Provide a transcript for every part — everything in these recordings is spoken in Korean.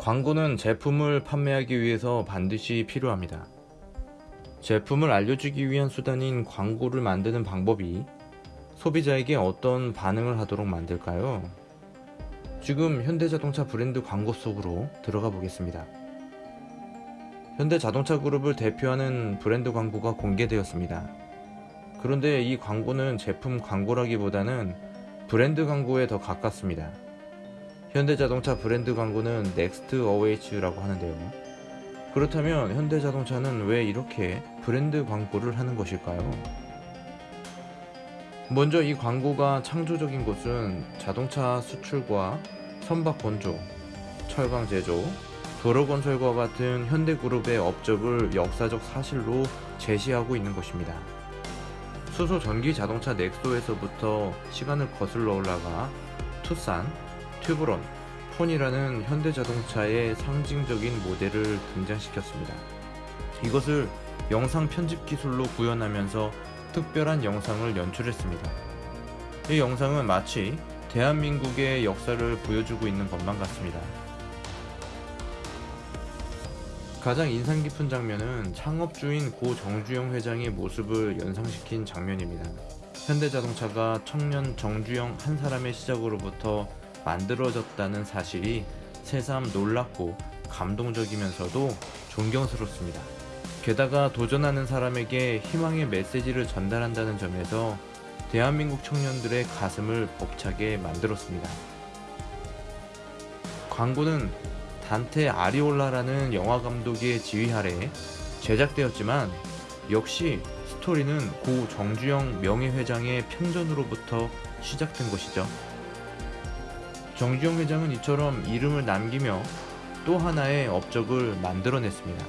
광고는 제품을 판매하기 위해서 반드시 필요합니다. 제품을 알려주기 위한 수단인 광고를 만드는 방법이 소비자에게 어떤 반응을 하도록 만들까요? 지금 현대자동차 브랜드 광고 속으로 들어가 보겠습니다. 현대자동차 그룹을 대표하는 브랜드 광고가 공개되었습니다. 그런데 이 광고는 제품 광고라기보다는 브랜드 광고에 더 가깝습니다. 현대자동차 브랜드 광고는 Next Awaits라고 하는데요. 그렇다면 현대자동차는 왜 이렇게 브랜드 광고를 하는 것일까요? 먼저 이 광고가 창조적인 것은 자동차 수출과 선박 건조, 철강 제조, 도로 건설과 같은 현대그룹의 업적을 역사적 사실로 제시하고 있는 것입니다. 수소 전기 자동차 넥소에서부터 시간을 거슬러 올라가 투싼, 튜브론, 폰이라는 현대자동차의 상징적인 모델을 등장시켰습니다. 이것을 영상 편집 기술로 구현하면서 특별한 영상을 연출했습니다. 이 영상은 마치 대한민국의 역사를 보여주고 있는 것만 같습니다. 가장 인상 깊은 장면은 창업주인 고 정주영 회장의 모습을 연상시킨 장면입니다. 현대자동차가 청년 정주영 한 사람의 시작으로부터 만들어졌다는 사실이 새삼 놀랍고 감동적이면서도 존경스럽습니다. 게다가 도전하는 사람에게 희망의 메시지를 전달한다는 점에서 대한민국 청년들의 가슴을 벅차게 만들었습니다. 광고는 단테 아리올라라는 영화 감독의 지휘 아래 제작되었지만 역시 스토리는 고 정주영 명예회장의 편전으로부터 시작된 것이죠. 정주영 회장은 이처럼 이름을 남기며 또 하나의 업적을 만들어냈습니다.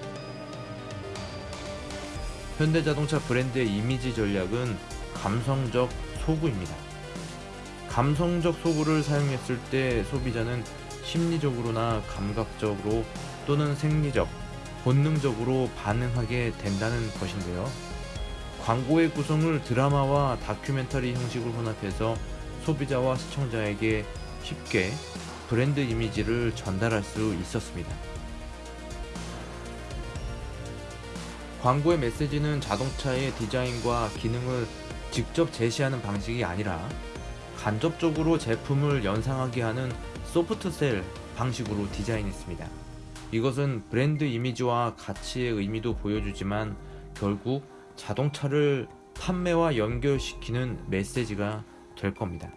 현대자동차 브랜드의 이미지 전략은 감성적 소구입니다. 감성적 소구를 사용했을 때 소비자는 심리적으로나 감각적으로 또는 생리적, 본능적으로 반응하게 된다는 것인데요. 광고의 구성을 드라마와 다큐멘터리 형식으로 혼합해서 소비자와 시청자에게 쉽게 브랜드 이미지를 전달할 수 있었습니다. 광고의 메시지는 자동차의 디자인과 기능을 직접 제시하는 방식이 아니라 간접적으로 제품을 연상하게 하는 소프트셀 방식으로 디자인했습니다. 이것은 브랜드 이미지와 가치의 의미도 보여주지만 결국 자동차를 판매와 연결시키는 메시지가 될 겁니다.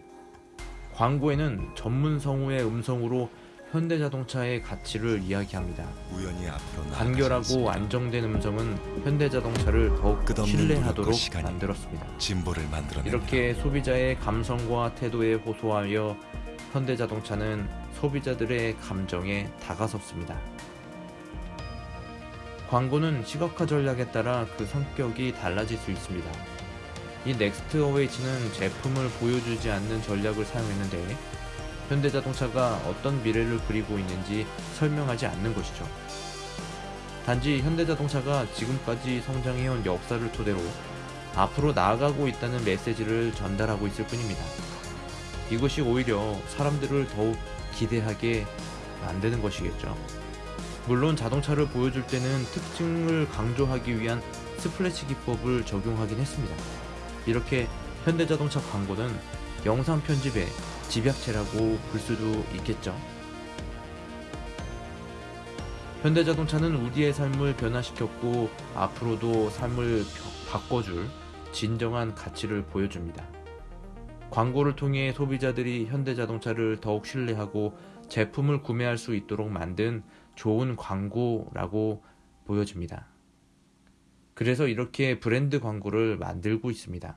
광고에는 전문 성우의 음성으로 현대자동차의 가치를 이야기합니다. 간결하고 안정된 음성은 현대자동차를 더욱 신뢰하도록 만들었습니다. 이렇게 소비자의 감성과 태도에 호소하여 현대자동차는 소비자들의 감정에 다가섰습니다. 광고는 시각화 전략에 따라 그 성격이 달라질 수 있습니다. 이 Next Awaits는 제품을 보여주지 않는 전략을 사용했는데 현대자동차가 어떤 미래를 그리고 있는지 설명하지 않는 것이죠. 단지 현대자동차가 지금까지 성장해온 역사를 토대로 앞으로 나아가고 있다는 메시지를 전달하고 있을 뿐입니다. 이것이 오히려 사람들을 더욱 기대하게 만드는 것이겠죠. 물론 자동차를 보여줄 때는 특징을 강조하기 위한 splash 기법을 적용하긴 했습니다. 이렇게 현대자동차 광고는 영상 편집의 집약체라고 볼 수도 있겠죠. 현대자동차는 우리의 삶을 변화시켰고 앞으로도 삶을 바꿔줄 진정한 가치를 보여줍니다. 광고를 통해 소비자들이 현대자동차를 더욱 신뢰하고 제품을 구매할 수 있도록 만든 좋은 광고라고 보여집니다. 그래서 이렇게 브랜드 광고를 만들고 있습니다.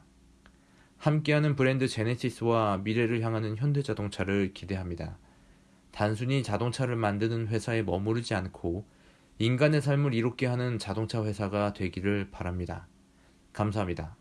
함께하는 브랜드 제네시스와 미래를 향하는 현대자동차를 기대합니다. 단순히 자동차를 만드는 회사에 머무르지 않고 인간의 삶을 이롭게 하는 자동차 회사가 되기를 바랍니다. 감사합니다.